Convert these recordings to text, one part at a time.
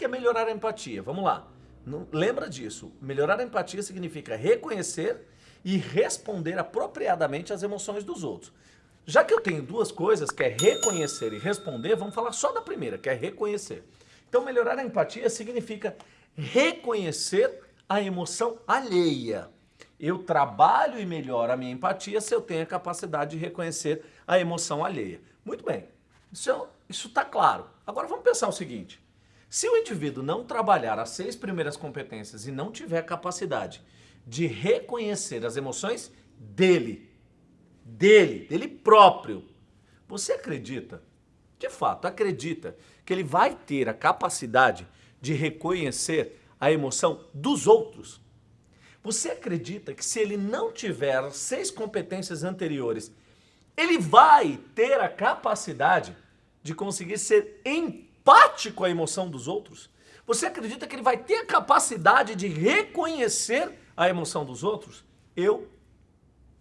que é melhorar a empatia? Vamos lá. Lembra disso. Melhorar a empatia significa reconhecer e responder apropriadamente às emoções dos outros. Já que eu tenho duas coisas, que é reconhecer e responder, vamos falar só da primeira, que é reconhecer. Então, melhorar a empatia significa reconhecer a emoção alheia. Eu trabalho e melhoro a minha empatia se eu tenho a capacidade de reconhecer a emoção alheia. Muito bem, isso está claro. Agora vamos pensar o seguinte, se o indivíduo não trabalhar as seis primeiras competências e não tiver capacidade de reconhecer as emoções dele, dele, dele próprio, você acredita, de fato acredita, que ele vai ter a capacidade de reconhecer a emoção dos outros? Você acredita que se ele não tiver as seis competências anteriores, ele vai ter a capacidade de conseguir ser empático à emoção dos outros? Você acredita que ele vai ter a capacidade de reconhecer a emoção dos outros? Eu,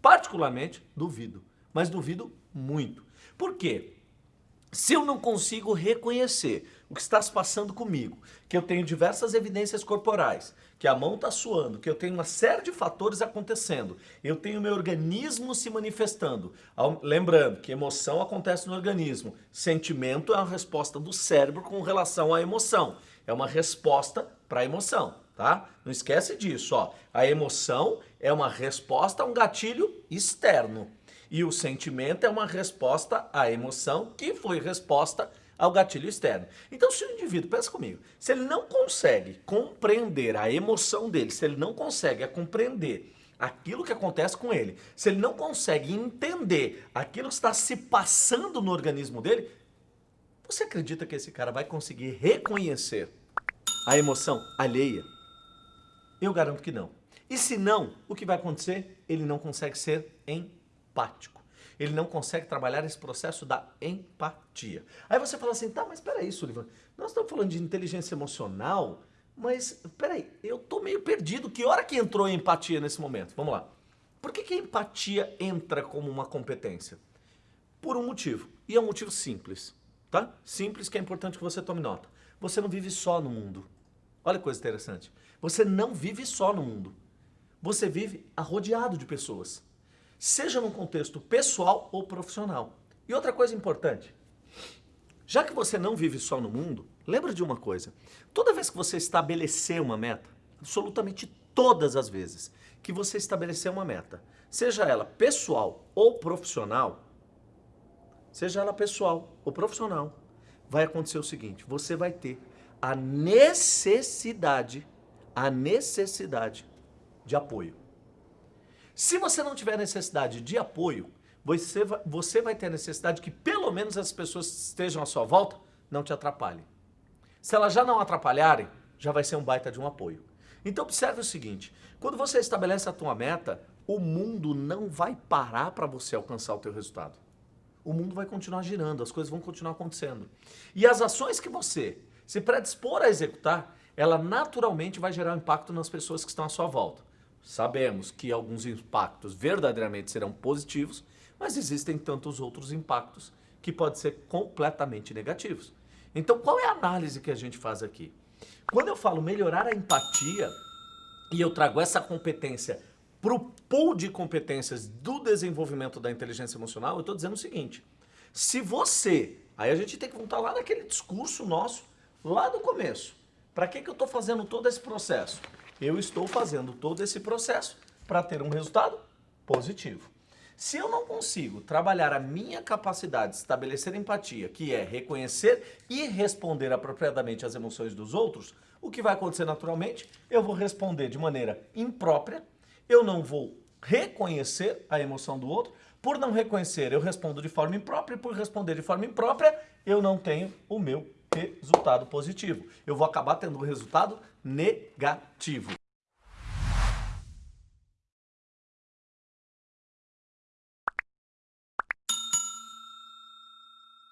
particularmente, duvido. Mas duvido muito. Por quê? Se eu não consigo reconhecer o que está se passando comigo, que eu tenho diversas evidências corporais, que a mão está suando, que eu tenho uma série de fatores acontecendo, eu tenho meu organismo se manifestando. Lembrando que emoção acontece no organismo, sentimento é uma resposta do cérebro com relação à emoção, é uma resposta para a emoção, tá? Não esquece disso, ó. A emoção é uma resposta a um gatilho externo e o sentimento é uma resposta à emoção que foi resposta ao gatilho externo. Então, se o indivíduo, pensa comigo, se ele não consegue compreender a emoção dele, se ele não consegue compreender aquilo que acontece com ele, se ele não consegue entender aquilo que está se passando no organismo dele, você acredita que esse cara vai conseguir reconhecer a emoção alheia? Eu garanto que não. E se não, o que vai acontecer? Ele não consegue ser empático ele não consegue trabalhar esse processo da empatia. Aí você fala assim, tá, mas peraí, Sullivan, nós estamos falando de inteligência emocional, mas peraí, eu tô meio perdido, que hora que entrou a empatia nesse momento? Vamos lá. Por que, que a empatia entra como uma competência? Por um motivo, e é um motivo simples, tá? Simples que é importante que você tome nota. Você não vive só no mundo. Olha que coisa interessante. Você não vive só no mundo. Você vive arrodeado de pessoas seja num contexto pessoal ou profissional. E outra coisa importante, já que você não vive só no mundo, lembra de uma coisa, toda vez que você estabelecer uma meta, absolutamente todas as vezes que você estabelecer uma meta, seja ela pessoal ou profissional, seja ela pessoal ou profissional, vai acontecer o seguinte, você vai ter a necessidade, a necessidade de apoio. Se você não tiver necessidade de apoio, você vai, você vai ter necessidade que pelo menos as pessoas que estejam à sua volta não te atrapalhem. Se elas já não atrapalharem, já vai ser um baita de um apoio. Então observe o seguinte, quando você estabelece a tua meta, o mundo não vai parar para você alcançar o teu resultado. O mundo vai continuar girando, as coisas vão continuar acontecendo. E as ações que você se predispor a executar, ela naturalmente vai gerar um impacto nas pessoas que estão à sua volta. Sabemos que alguns impactos verdadeiramente serão positivos, mas existem tantos outros impactos que podem ser completamente negativos. Então, qual é a análise que a gente faz aqui? Quando eu falo melhorar a empatia e eu trago essa competência para o pool de competências do desenvolvimento da inteligência emocional, eu estou dizendo o seguinte, se você, aí a gente tem que voltar lá naquele discurso nosso, lá do começo, para que, que eu estou fazendo todo esse processo? Eu estou fazendo todo esse processo para ter um resultado positivo. Se eu não consigo trabalhar a minha capacidade de estabelecer empatia, que é reconhecer e responder apropriadamente às emoções dos outros, o que vai acontecer naturalmente? Eu vou responder de maneira imprópria, eu não vou reconhecer a emoção do outro, por não reconhecer eu respondo de forma imprópria, por responder de forma imprópria eu não tenho o meu resultado positivo. Eu vou acabar tendo um resultado negativo.